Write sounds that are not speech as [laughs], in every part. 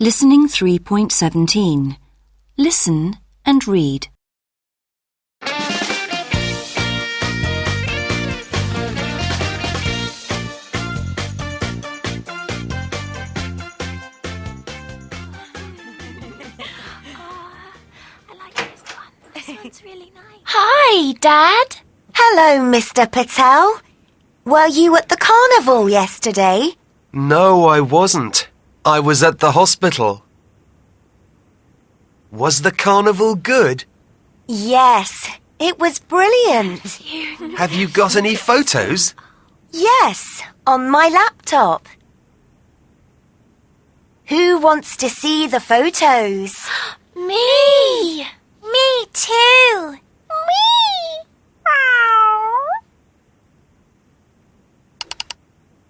Listening 3.17. Listen and read. Ah, I like this one. This [laughs] one's really nice. Hi, Dad. Hello, Mr. Patel. Were you at the carnival yesterday? No, I wasn't. I was at the hospital. Was the carnival good? Yes, it was brilliant. Have you got any photos? Yes, on my laptop. Who wants to see the photos? [gasps] Me. Me too. Me.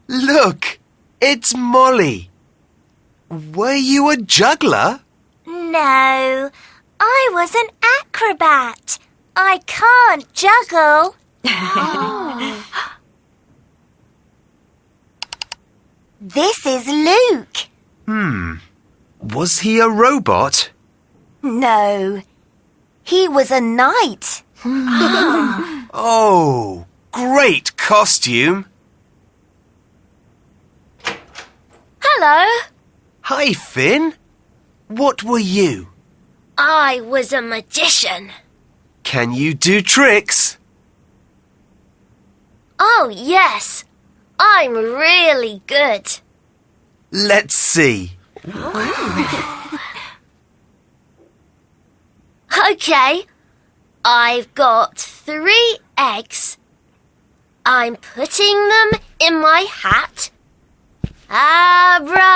Look, it's Molly. Were you a juggler? No, I was an acrobat. I can't juggle. [laughs] This is Luke. Hmm. Was he a robot? No, he was a knight. [laughs] Oh, great costume. Hello. Hi, Finn. What were you? I was a magician. Can you do tricks? Oh, yes. I'm really good. Let's see. [laughs] Okay. I've got three eggs. I'm putting them in my hat. Ah, Abracadabra!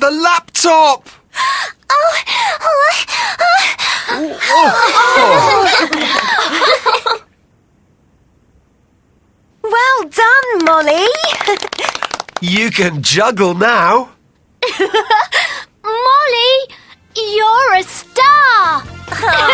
the laptop! Oh, oh, oh. [laughs] well done, Molly! you can juggle now. [laughs] Molly, you're a star! [laughs]